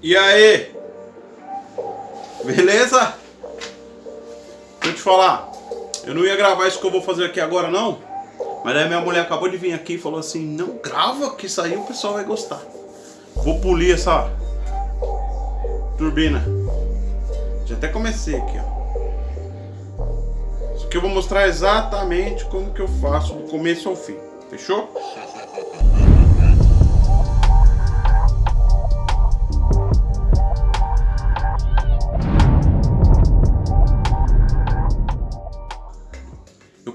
E aí? Beleza? Deixa eu te falar. Eu não ia gravar isso que eu vou fazer aqui agora não. Mas aí minha mulher acabou de vir aqui e falou assim, não grava que isso aí o pessoal vai gostar. Vou polir essa turbina. Já até comecei aqui, ó. Isso aqui eu vou mostrar exatamente como que eu faço do começo ao fim. Fechou?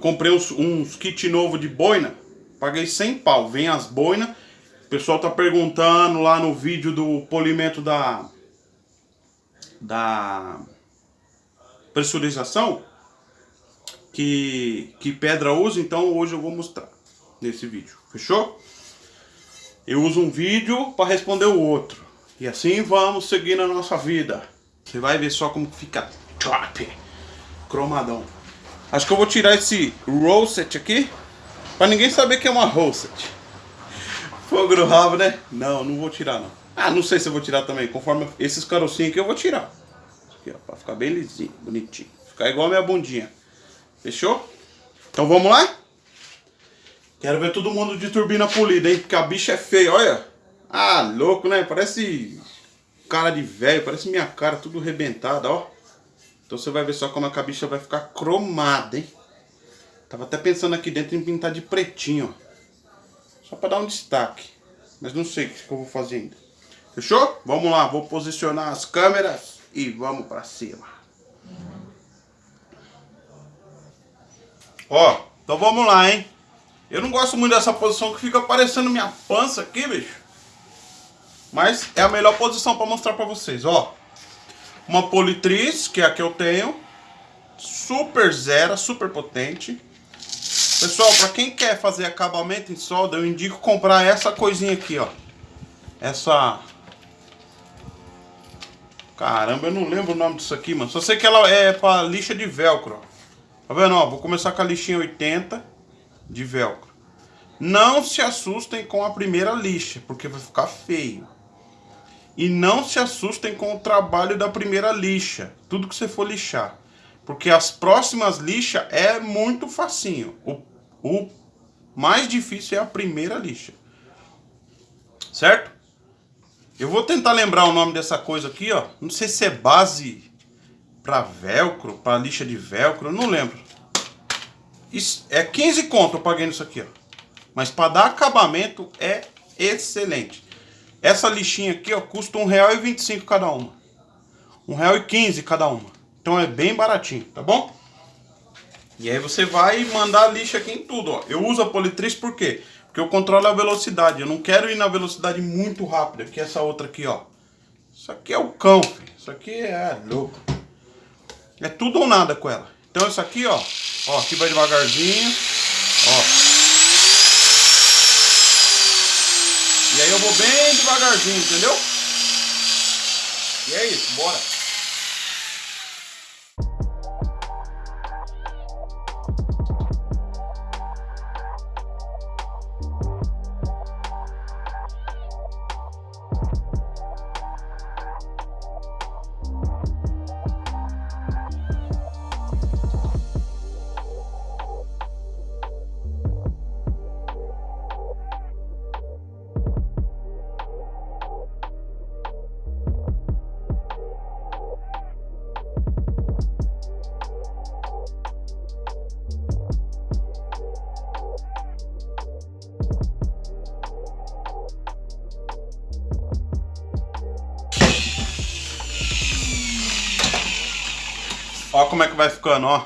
Comprei uns, uns kit novo de boina, paguei 100 pau, vem as boinas, o pessoal tá perguntando lá no vídeo do polimento da, da pressurização, que, que pedra usa, então hoje eu vou mostrar nesse vídeo, fechou? Eu uso um vídeo para responder o outro, e assim vamos seguir na nossa vida. Você vai ver só como fica top, cromadão. Acho que eu vou tirar esse Rosset aqui. Pra ninguém saber que é uma Rosset. Fogo no rabo, né? Não, não vou tirar não. Ah, não sei se eu vou tirar também. Conforme esses carocinhos aqui eu vou tirar. Aqui, ó, pra ficar bem lisinho, bonitinho. Ficar igual a minha bundinha. Fechou? Então vamos lá? Quero ver todo mundo de turbina polida, hein? Porque a bicha é feia, olha. Ah, louco, né? Parece cara de velho, parece minha cara, tudo rebentada, ó. Então você vai ver só como a cabicha vai ficar cromada, hein? Tava até pensando aqui dentro em pintar de pretinho, ó. Só para dar um destaque. Mas não sei o que eu vou fazer ainda. Fechou? Vamos lá, vou posicionar as câmeras e vamos para cima. Ó, então vamos lá, hein? Eu não gosto muito dessa posição que fica aparecendo minha pança aqui, bicho. Mas é a melhor posição para mostrar para vocês, ó. Uma politriz, que é a que eu tenho. Super zero, super potente. Pessoal, para quem quer fazer acabamento em solda, eu indico comprar essa coisinha aqui, ó. Essa... Caramba, eu não lembro o nome disso aqui, mano. Só sei que ela é para lixa de velcro, ó. Tá vendo, ó? Vou começar com a lixinha 80 de velcro. Não se assustem com a primeira lixa, porque vai ficar feio. E não se assustem com o trabalho da primeira lixa, tudo que você for lixar. Porque as próximas lixas é muito facinho. O, o mais difícil é a primeira lixa. Certo? Eu vou tentar lembrar o nome dessa coisa aqui, ó. Não sei se é base para velcro, para lixa de velcro, não lembro. Isso é 15 conto eu paguei nisso aqui, ó. Mas para dar acabamento é excelente. Essa lixinha aqui, ó, custa R$1,25 cada uma. R$1,15 cada uma. Então é bem baratinho, tá bom? E aí você vai mandar a lixa aqui em tudo, ó. Eu uso a politriz por quê? Porque eu controlo a velocidade. Eu não quero ir na velocidade muito rápida, que essa outra aqui, ó. Isso aqui é o cão, filho. Isso aqui é louco. É tudo ou nada com ela. Então isso aqui, ó. Ó, aqui vai devagarzinho. Ó. aí eu vou bem devagarzinho, entendeu? E é isso, bora. Ó como é que vai ficando, ó.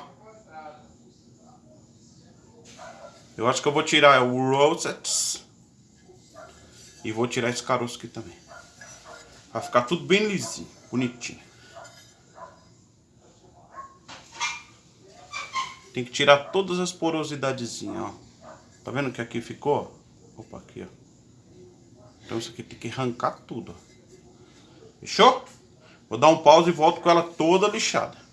Eu acho que eu vou tirar o Rosets. E vou tirar esse caroço aqui também. Vai ficar tudo bem lisinho, bonitinho. Tem que tirar todas as porosidadezinhas, ó. Tá vendo que aqui ficou? Opa, aqui, ó. Então isso aqui tem que arrancar tudo, ó. Fechou? Vou dar um pause e volto com ela toda lixada.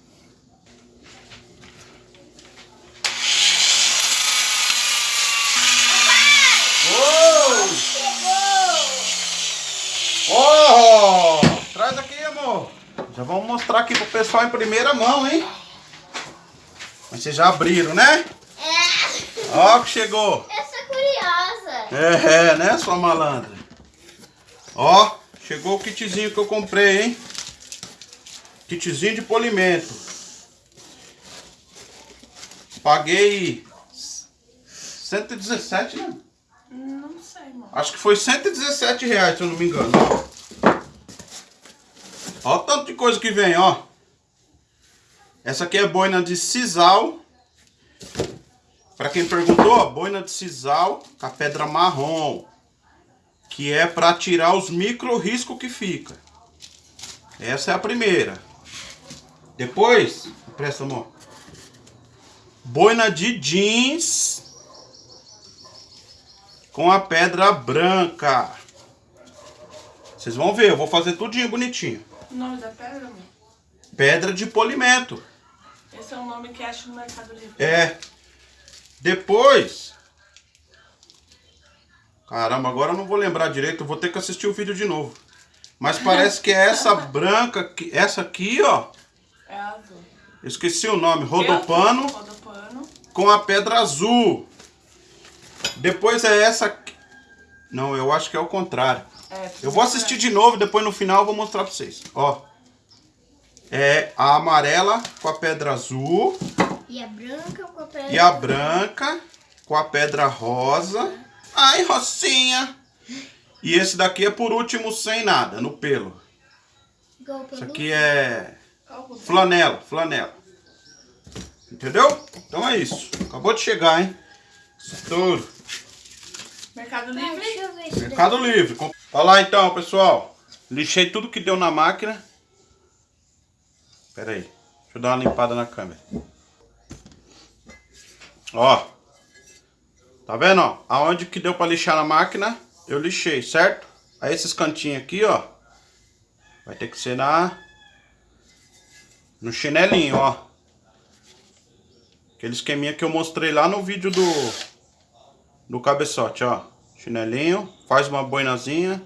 Já vamos mostrar aqui pro pessoal em primeira mão, hein? Mas vocês já abriram, né? É. Ó que chegou. Eu sou curiosa. É, é, né, sua malandra? Ó, chegou o kitzinho que eu comprei, hein? Kitzinho de polimento. Paguei 117, né? Não sei, mano. Acho que foi 117 reais, se eu não me engano. Ó o tanto de coisa que vem, ó. Essa aqui é boina de sisal. Pra quem perguntou, ó, boina de sisal com a pedra marrom. Que é pra tirar os micro riscos que fica. Essa é a primeira. Depois, presta amor. Boina de jeans com a pedra branca. Vocês vão ver, eu vou fazer tudinho bonitinho. O nome da pedra, mano? Pedra de polimento. Esse é um nome que acha no Mercado Livre. É. Depois. Caramba, agora eu não vou lembrar direito, eu vou ter que assistir o vídeo de novo. Mas parece que é essa branca, que- essa aqui, ó. É azul. Esqueci o nome, rodopano Rodopano. com a pedra azul. Depois é essa. Não, eu acho que é o contrário. É, Eu vou assistir de novo, depois no final eu vou mostrar pra vocês. Ó. É a amarela com a pedra azul. E a branca com a pedra. E a branca com a pedra rosa. Ai, Rocinha. E esse daqui é por último sem nada, no pelo. Isso aqui é flanela, flanela. Entendeu? Então é isso. Acabou de chegar, hein? Estouro. Mercado Livre. deixa eu ver isso Mercado Livre. Com- Olha lá então, pessoal. Lixei tudo que deu na máquina. Pera aí. Deixa eu dar uma limpada na câmera. Ó. Tá vendo, ó? Aonde que deu pra lixar na máquina, eu lixei, certo? Aí esses cantinhos aqui, ó. Vai ter que ser na... No chinelinho, ó. Aquele esqueminha que eu mostrei lá no vídeo do... Do cabeçote, ó. Chinelinho. Faz uma boinazinha.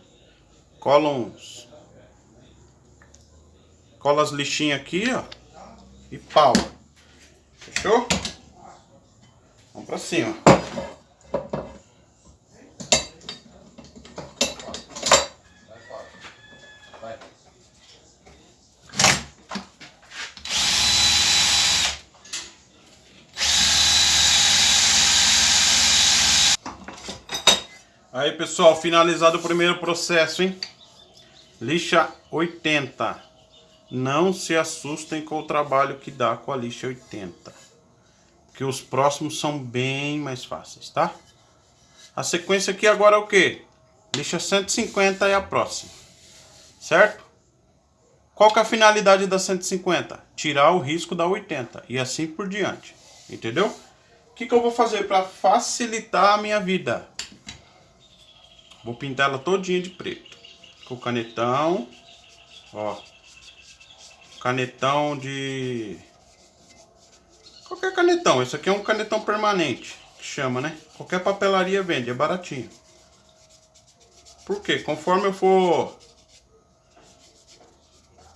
Cola uns... Cola as lixinhas aqui, ó. E pau. Fechou? Vamos pra cima. Aí, pessoal, finalizado o primeiro processo, hein? Lixa 80. Não se assustem com o trabalho que dá com a lixa 80. Que os próximos são bem mais fáceis, tá? A sequência aqui agora é o quê? Lixa 150 é a próxima. Certo? Qual que é a finalidade da 150? Tirar o risco da 80 e assim por diante. Entendeu? O que, que eu vou fazer para facilitar a minha vida? Vou pintar ela todinha de preto. Com canetão. Ó. Canetão de... Qualquer canetão. Esse aqui é um canetão permanente. Que chama, né? Qualquer papelaria vende. É baratinho. Por quê? Conforme eu for...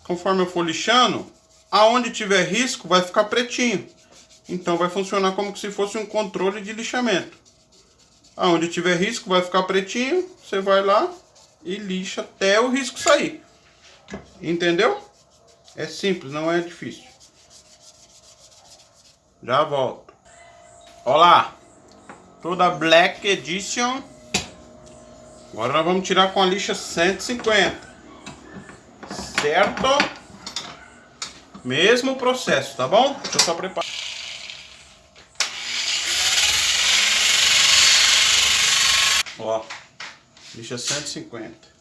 Conforme eu for lixando, aonde tiver risco vai ficar pretinho. Então vai funcionar como se fosse um controle de lixamento. Aonde tiver risco vai ficar pretinho, você vai lá e lixa até o risco sair. Entendeu? É simples, não é difícil. Já volto. Olá. Toda Black Edition. Agora nós vamos tirar com a lixa 150. Certo? Mesmo processo, tá bom? Deixa eu só preparar. Ó, lixa 150.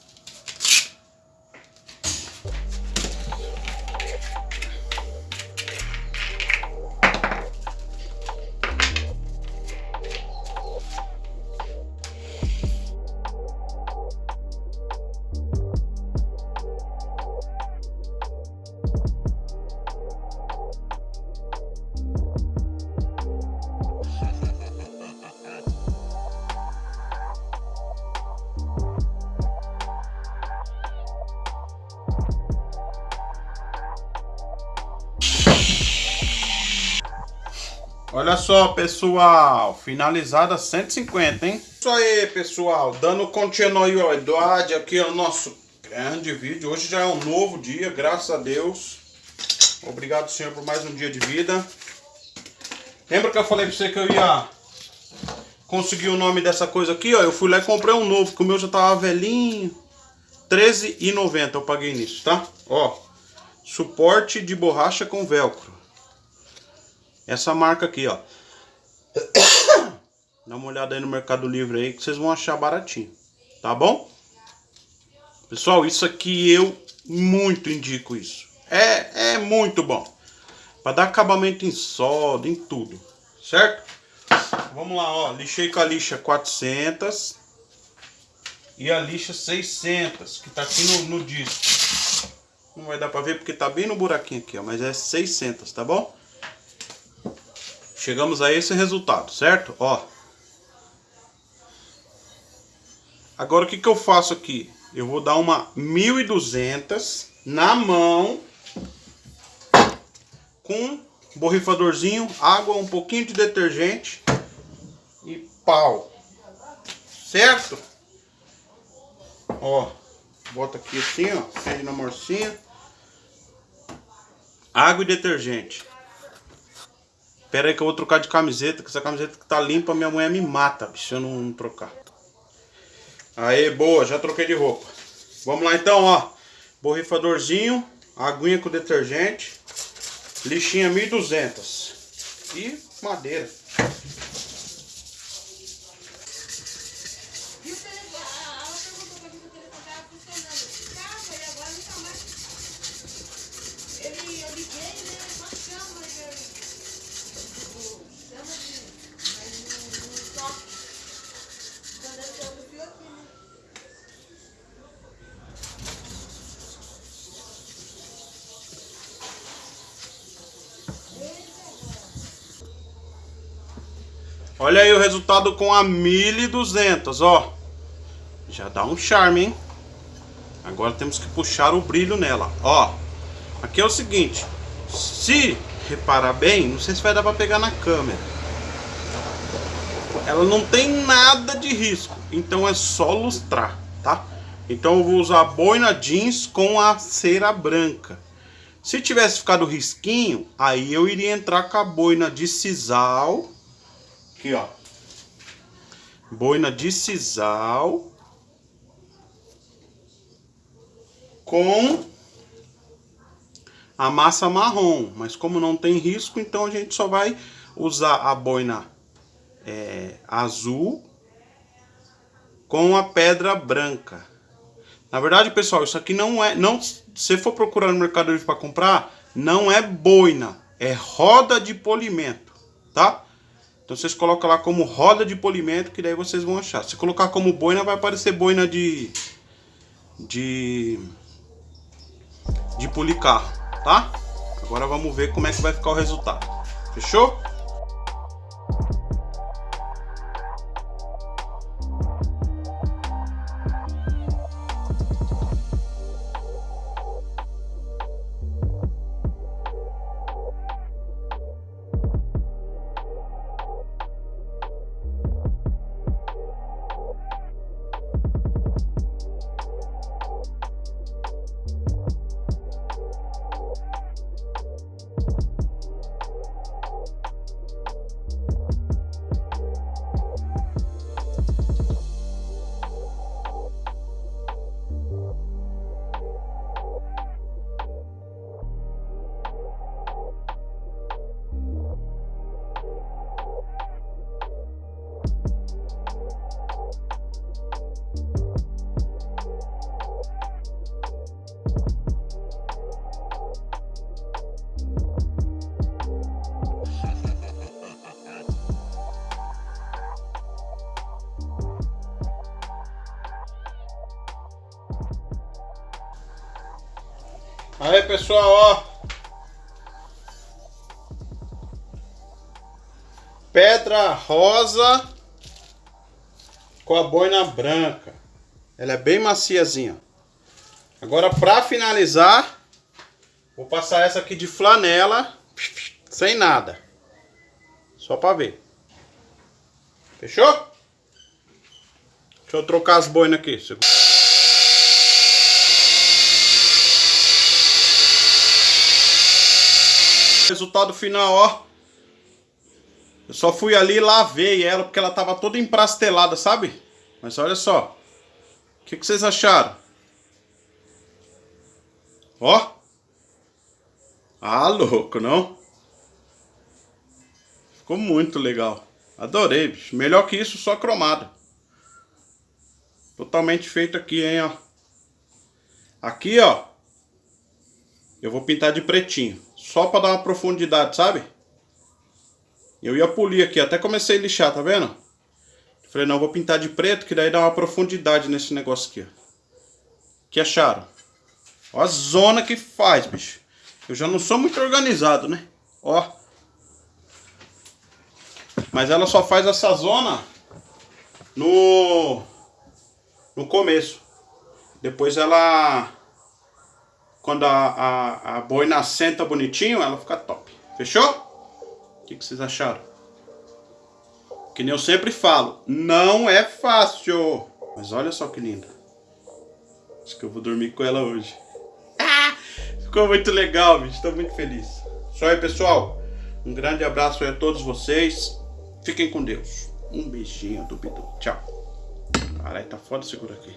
Olha só, pessoal. Finalizada 150, hein? Isso aí, pessoal. Dando continuidade aqui ao nosso grande vídeo. Hoje já é um novo dia, graças a Deus. Obrigado, Senhor, por mais um dia de vida. Lembra que eu falei pra você que eu ia conseguir o nome dessa coisa aqui, ó? Eu fui lá e comprei um novo, porque o meu já tava velhinho. R$13,90 eu paguei nisso, tá? Ó, suporte de borracha com velcro. Essa marca aqui, ó. Dá uma olhada aí no Mercado Livre aí que vocês vão achar baratinho, tá bom? Pessoal, isso aqui eu muito indico isso. É, é muito bom. Para dar acabamento em solda, em tudo, certo? Vamos lá, ó. Lixei com a lixa 400 e a lixa 600, que tá aqui no, no disco. Não vai dar para ver porque tá bem no buraquinho aqui, ó, mas é 600, tá bom? Chegamos a esse resultado, certo? Ó. Agora o que que eu faço aqui? Eu vou dar uma 1200 na mão com borrifadorzinho, água, um pouquinho de detergente e pau. Certo? Ó, bota aqui assim, ó, prende na morcinha. Água e detergente. Pera aí que eu vou trocar de camiseta, que essa camiseta que tá limpa, minha mulher me mata, se eu não trocar. Aí, boa, já troquei de roupa. Vamos lá então, ó. Borrifadorzinho, aguinha com detergente, lixinha 1200 e madeira. Olha aí o resultado com a 1200, ó. Já dá um charme, hein? Agora temos que puxar o brilho nela, ó. Aqui é o seguinte, se reparar bem, não sei se vai dar pra pegar na câmera. Ela não tem nada de risco, então é só lustrar, tá? Então eu vou usar boina jeans com a cera branca. Se tivesse ficado risquinho, aí eu iria entrar com a boina de sisal Aqui, ó. Boina de sisal. Com a massa marrom. Mas como não tem risco, então a gente só vai usar a boina é, azul com a pedra branca. Na verdade, pessoal, isso aqui não é... não Se for procurar no Mercado Livre para comprar, não é boina. É roda de polimento, tá? Então vocês colocam lá como roda de polimento, que daí vocês vão achar. Se colocar como boina, vai aparecer boina de... De... De policarro, tá? Agora vamos ver como é que vai ficar o resultado. Fechou? Aí pessoal, ó. Pedra rosa com a boina branca. Ela é bem maciazinha. Agora para finalizar, vou passar essa aqui de flanela, sem nada. Só pra ver. Fechou? Deixa eu trocar as boinas aqui. Resultado final, ó. Eu só fui ali e lavei ela porque ela tava toda emprastelada, sabe? Mas olha só. O que, que vocês acharam? Ó. Ah, louco, não? Ficou muito legal. Adorei, bicho. Melhor que isso, só cromado. Totalmente feito aqui, hein, ó. Aqui, ó. Eu vou pintar de pretinho. Só pra dar uma profundidade, sabe? Eu ia polir aqui. Até comecei a lixar, tá vendo? Falei, não, vou pintar de preto, que daí dá uma profundidade nesse negócio aqui, ó. que acharam? Ó a zona que faz, bicho. Eu já não sou muito organizado, né? Ó. Mas ela só faz essa zona no no começo. Depois ela quando a, a, a boina assenta bonitinho, ela fica top. Fechou? O que, que vocês acharam? Que nem eu sempre falo, não é fácil. Mas olha só que linda. Acho que eu vou dormir com ela hoje. Ficou muito legal, bicho. Estou muito feliz. Só aí, pessoal. Um grande abraço a todos vocês. Fiquem com Deus. Um beijinho do Bidu. Tchau. Caralho, tá foda segura aqui.